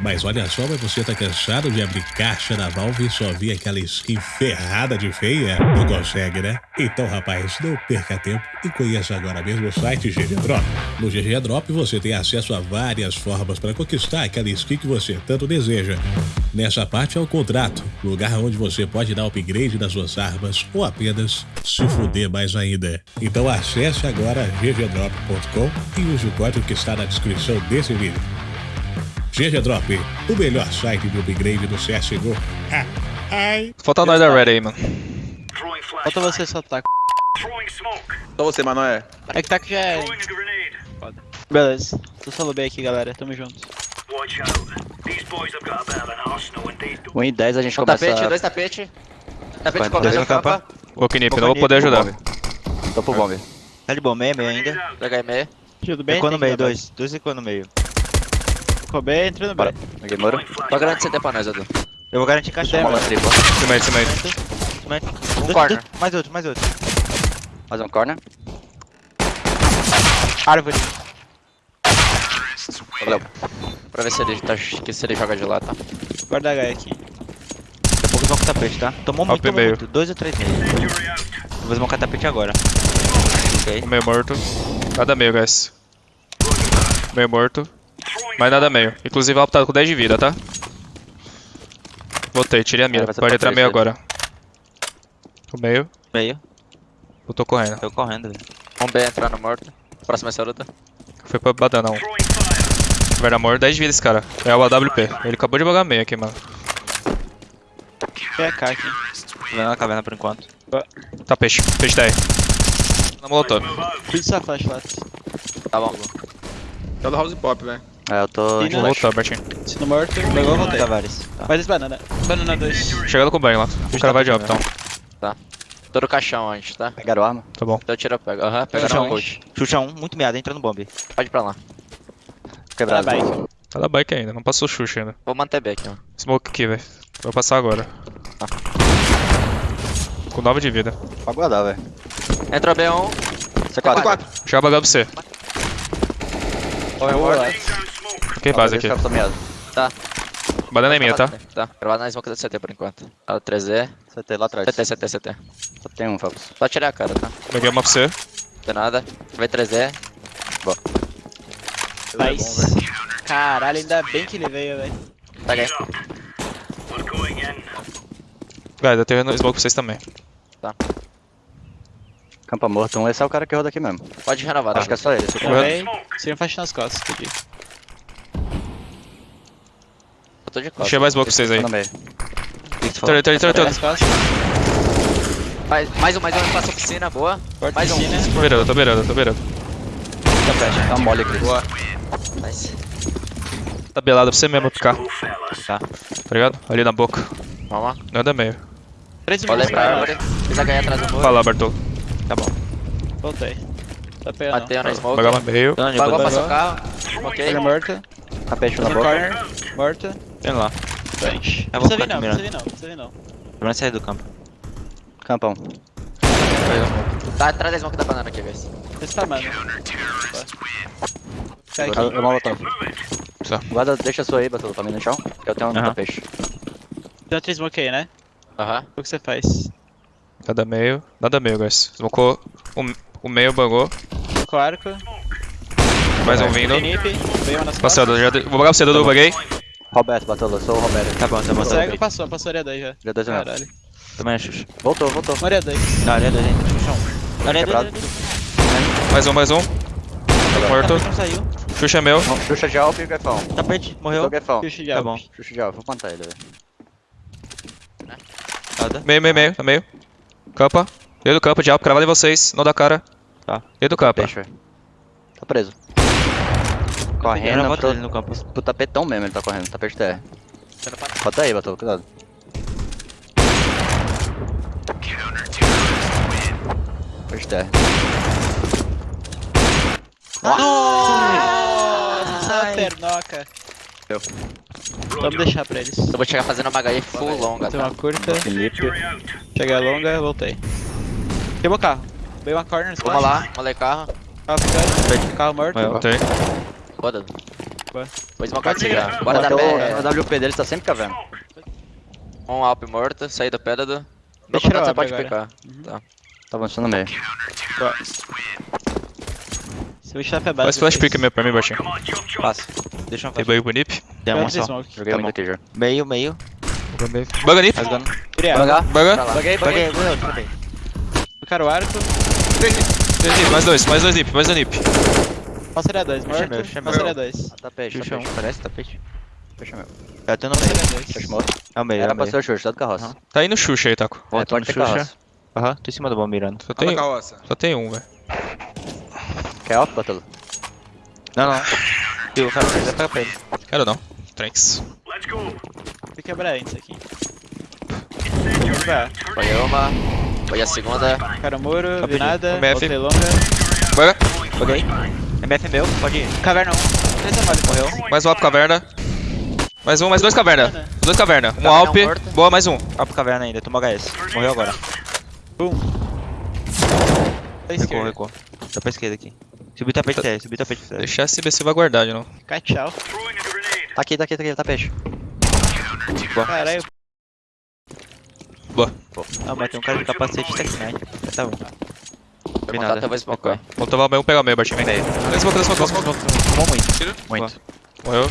Mas olha só, mas você tá cansado de abrir caixa na Valve e só ver aquela skin ferrada de feia? Não consegue, né? Então, rapaz, não perca tempo e conheça agora mesmo o site GG Drop. No GG Drop você tem acesso a várias formas para conquistar aquela skin que você tanto deseja. Nessa parte é o contrato, lugar onde você pode dar upgrade nas suas armas ou apenas se fuder mais ainda. Então acesse agora ggdrop.com e use o código que está na descrição desse vídeo. GG Drop, o melhor site de upgrade do CSGO. Ah, ai. Falta nós da Red aí, mano. Falta você só tá. Só você, Manoé. É que tá que já é. Foda. Beleza. Tô solo B aqui, galera. Tamo junto. Um em 10 a gente Um começa... tapete, dois tapete. Tapete começa no campa. Ô, Knip, não vou poder ajudar. Tô pro bomb. Tá de bom, meio, meio ainda. Aí meio. Tudo bem? No Tem meio, dois. Dois ficou no meio. Ficou B, entrou no B. Bora. Peguei muro. Tô grande CT pra nós, Edu. Eu vou garantir caixa. Bola tripla. Cimento, cimento. Um corner. Mais outro, mais outro. Mais um corner. Árvore. Valeu. Pra ver se ele, tá, se ele joga de lá, tá? Guarda H aqui. Daqui a pouco vão com tapete, tá? Tomou muito, tomou meio. muito. Dois ou três meio. Vou desmontar tapete agora. Ok. Meio morto. Nada meio, guys. Meio morto. Mas nada meio. Inclusive, o Alpo tá com 10 de vida, tá? Voltei, tirei a mira. Pode entrar meio agora. O meio. Meio. Eu tô correndo. Tô correndo, velho. Um B entrando morto. Próxima é saruta. Foi pra badana, não. Vai dar morto, 10 de vida esse cara. É o AWP. Ele acabou de bugar meio aqui, mano. PK aqui. Tô vendo na caverna por enquanto. Tá peixe. Peixe 10. Na molotov. Cuide sua flash lá. Tá bom. Tá do House Pop, velho. É, eu tô... De baixo. Voltou, Bertinho. Sino morto. Pegou, voltei. Tavares. Tá. Faz esse banana. Banana 2. Chegando com o banho lá. O cara vai de up, então. Tô no caixão antes, tá? Pegaram arma. Tá bom. Então tira, pega. Aham, pega Xuxa no um. coach. Xuxa um, muito meado, entra no bomb. Pode ir pra lá. Quebrado. bike. Tá da bike ainda, não passou Xuxa ainda. Vou manter B aqui, ó. Smoke aqui, velho. Vou passar agora. Com 9 de vida. Pode guardar, velho. Entrou B1. C4. C4. Chega bagado pra você. Homem morto. Fiquei base aqui. Tá. Banana é minha, tá? Tá. Gravado na smoke da CT por enquanto. Tá, o 3E. CT lá atrás. CT, CT, CT. Só tem um, Fabs. Só tirar a cara, tá? Peguei uma pra você. Não tem nada. Vai 3E. Nice. Caralho, ainda bem que ele veio, velho. Pega aí. Guys, eu tenho smoke pra vocês também. Campa morto. Um, esse é o cara que roda aqui mesmo. Pode renovar, tá? Acho que é só ele. esse aqui. Também. Sem faixa nas costas, pedi. Eu tô de costas. Deixei mais pra vocês aí. Tá. Torre, torre, torre, costas. Mais, mais um, mais um. Passa a piscina, boa. Porta Mais um. piscina. Tô beirando, tô beirando, tô beirando. Tá mole, Cris. Boa. Nice. Tá belado pra você mesmo ficar. Tá. Tá ligado? Ali na boca. Vamos lá. Nada meio. 13 Olha minutos aí pra árvore. Fiz HE atrás do muro. Fala, Bartol. Tá bom. Voltei. Tá pegando. Bateu na smoke. Pagar uma meio. Tô boa. passou o carro. Ok. Olha morta. Tapete na boca. corner. Morta. Tem lá. Frente. Eu Não vou precisa vir ficar não, precisa vir não, precisa vir não. Pra sair do campo. Campão. Tá atrás da smoke da banana aqui, guys. Esse tá, mano. Aqui. Eu, eu molotov. Só. Guarda, deixa a sua aí, Batulo, pra mim no chão. que Eu tenho um Aham. tapete. Tem outro smoke aí, né? Aham. O que você faz? Nada meio. Nada meio, guys. Smocou. O, o meio bugou. Com arco. Mais um vindo. Costas. já, vou bugar pra você, Dudu, buguei. Roberto, Batulo, eu sou o Roberto. Tá bom, tá bom. Tá Cego, bom. passou, passou área 2 já. Já dois mesmo. Caralho. Também é Xuxa. Voltou, voltou. Área 2. Na área 2 ainda. Xuxa um. Área Quebrado. 2. Mais um, mais um. Morto. Não saiu. Xuxa é meu. Não, Xuxa de Alp e o Gefão. Tapete, morreu. Gefão. Puxa de Tá alvo. bom. Xuxa de Alp, vou plantar ele, velho. Nada. Meio, meio, meio. Tá meio. Campa. Dentro do campo, diabo. Cravado em vocês. Não dá cara. Tá. Dentro do campo. Velho. Tá preso. A Correndo pro, no campo. pro tapetão mesmo ele tá correndo, TR. Você não para. Bota aí, Batulo, cuidado. Tapete TR. Nossa, pernoca. Deu. Vamos deixar pra eles. Eu vou chegar fazendo uma HE full longa, Tem tá? uma curta. Felipe. Cheguei longa, voltei. Queimou o carro. Veio uma corner, Vamos lá, molei carro. Carro ficando. Carro morto. Voltei. Foda. Vou smocar aqui já. Bora dar o, o WP dele tá sempre cavando. Um Alp morto, saí do pédalo. Meu Deixa eu contato você pode agora. picar. Tá avançando no meio. Se eu estiver pra base. Faz flash pick meu pra mim, baixinho. Passa. Deixa eu Tem fazer. bug pro nip. Tem uma só. Joguei Tá muito bom. aqui já. Meio, meio. Buga nip. Criar. Banga. Buga. Baguei, baguei. Tocar o arco. Três nip, mais dois, mais dois nip, mais dois nip. Passaria 2, morto. Meu. Passaria 2. Ah, tá tá Xuxa, peixe. um. Parece tapete. Fecha meu. Eu tô no meio. Passaria 2. Fecha morto. É o meio, é Era o pra meio. ser o Xuxa, tá do carroça. Tá indo Xuxa aí, Taco. É, Volta pode no Xuxa. Aham, tô em cima do bom mirando. Só Tem só tem um, velho. Quer off, Batulo? Não, não. E o cara vai pegar pra ele. Quero não. Tranks. Vou quebrar antes aqui. Vai. Foi uma. Foi a segunda. Cara muro, vi nada. MF. Voltei longa. Buga. Paguei. MF meu, pode ir. Caverna 1. 3 mole. Morreu. Mais um Alp caverna. Mais um, mais dois caverna. Dois caverna. Um Alp. Boa, mais um. Pro caverna ainda, toma HS. Morreu agora. Da Recuou, recuou. Tá pra esquerda aqui. Subiu o tapete TR, subiu o tapete TR. Deixar esse BC vai guardar de novo. Fica tchau. Tá aqui, tá aqui, tá aqui, tá peixe. Caralho. Boa. Ah, mas tem um cara de capacete Tech 9. Tá bom. Meu Vi contato nada. eu vou smocar. Vamos tomar o meio, pegar o meio, Bartinho. Meio. Dois smoke, dois smoke. Tomou muito. Tira. Muito. Morreu.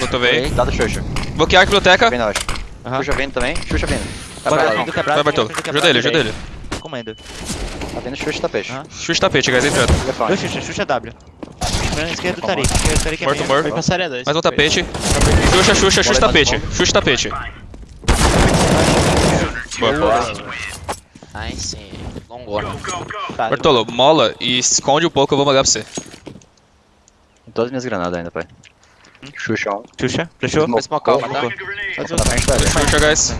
Lutovei. Dado Xuxa. Bloquear a biblioteca. Vindo, eu acho. Aham. Xuxa vindo também. Xuxa vindo. Tá. Vai, Bartolo. quebrado, Ajuda ele, ajuda ele. Comendo. Tá vindo Xuxa, tá peixe. Aham. Xuxa tapete, guys, entrando. Telefone. Dois Xuxa, Xuxa W. Mirando esquerda do Tarik. Esquerda do Tarik é Morto, morto. Foi passaria 2. Mais um tapete. Xuxa, Xuxa, Xuxa tapete. Xuxa tapete. Boa. Nice. Longona. Tá, Bartolo, mola e esconde um pouco, eu vou mandar pra você. Tem todas as minhas granadas ainda, pai. Xuxa 1. Xuxa, fechou? Smocar uma, tá? Faz um Na frente, velho. Xuxa, guys.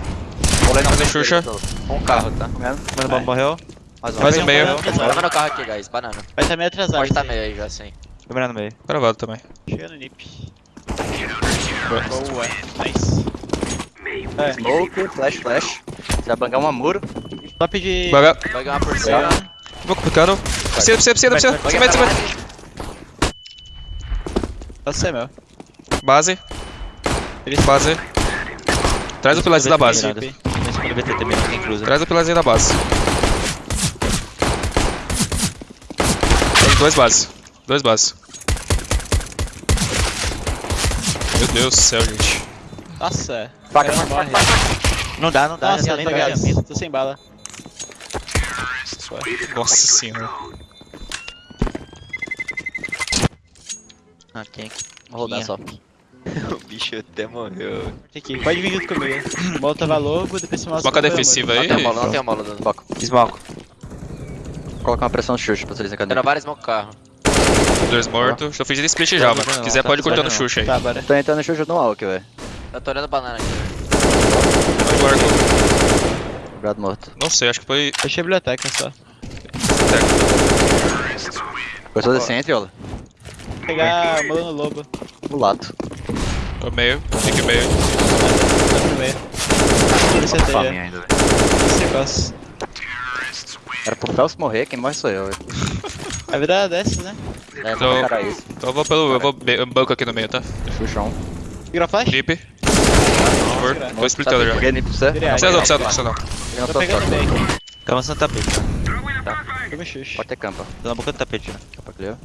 Vou Fazer Xuxa. Um carro, tá? Comendo. Mano, bom, morreu. Mais um. Mais um meio. Tava no carro aqui, guys. Banana. Vai estar meio atrasado. Pode tá aí. meio aí já, sim. No meio. Gravado também. Chega no nip. Boa. Nice. É, Smoke, flash, flash. Você vai bangar uma muro. Top de. Baga. Vai ganhar por cima. Vou complicando. Precisa, precisa, precisa, precisa. Vai 100 ganhar metros, 100 pra metros. Pode ser meu. Base. Base. Traz o pilarzinho da base. Quem cruza. Traz o pilarzinho da base. Tem dois bases. Dois bases. Meu Deus do céu, gente. Nossa. Faca, cara não morre. Não dá, não dá. Nossa, já tô tá. Tô sem bala. Nossa senhora. Ah, quem? Vou rodar só. O bicho até morreu. Aqui, pode vir junto comigo. Volta logo, depois você mostra. Foca o meu defensiva Não aí. tem mola, não tem mola. Dando. Foco. Smoke. Coloca uma pressão Xuxa pra vocês Tendo encadearem. vários smoke carro. Dois mortos. Estou fingindo split já, mano. Se quiser, pode cortar no Xuxa aí. Tá, bora. Tô entrando no Xuxa no Alck, velho. Eu tô olhando banana aqui. Vai, Marco. Quebrado morto. Não sei, acho que foi. Fechei a biblioteca só. Gostou desse entre, Ola? Vou pegar a mula no lobo. Mulato. Tô meio. Fique meio. Tá no meio. Você tem, Faminha é. ainda, velho. Esse negócio. Era pro Felps morrer, quem morre sou eu, velho. A vida é dessa, né? É, Então- vou encarar isso. Então eu vou pelo. Eu vou be- banco aqui no meio, tá? 1. Vira flash? Nip. Morto. Tô splitando já. Peguei nip pra você. Virei Precisa não, precisa não, precisa não. Tô pegando bem. Tá avançando tapete. Toma xuxa. Pode ter campa. Tô na boca do tapete já. Campa clear.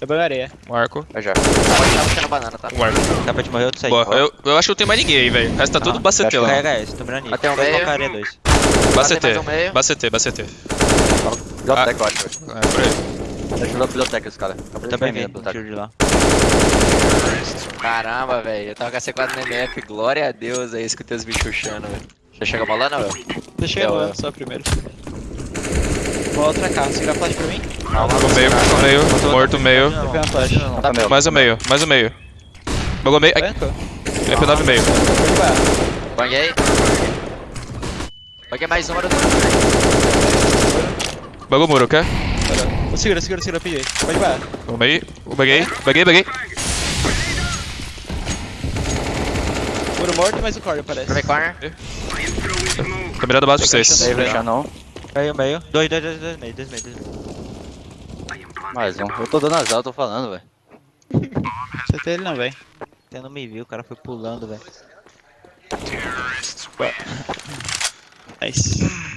Eu pego areia. Marco. Vai já. Pode estar puxando banana, tá? Um Marco. O tapete morreu, tu saiu. Boa. Eu, eu acho que não tem mais ninguém aí, velho. O resto tá tudo Ah, bacete lá. Carrega esse, tô mirando nisso. Até um meio. areia 2. Bacete. um. Bacete, bacete. Biblioteca, eu acho, velho. É, por aí. Ajuda a biblioteca, esse cara. Acabou de Também a vi, tiro de lá. Caramba, velho. Eu tava com a C4 no MF. Glória a Deus aí, escutei os bichos chuchando, velho. Já chega molando, velho? Deixa eu Eu, voando eu. só primeiro. Vou outra cá. Você flash pra mim? Tô meio, tô meio. Morto, meio. Uma flash. Tá. Mais o meio, mais o meio. Bagou meio. Ai, Banco? MP9 meio. Banguei. Banguei mais uma do Bagou muro, quer? Segura, segura, segura, PJ. Pode parar. Bagou meio. Baguei, baguei, baguei. Muro morto e mais um core, parece. Primeiro corner. Tô mirando base pra vocês. Meio, fechar não. Caiu meio. Dois, dois, dois, dois, meio, dois, meio, dois, meio. Mais um. Eu tô dando azar, eu tô falando, velho. Acertei ele não, véi. Até não me viu, o cara foi pulando, velho. Nice.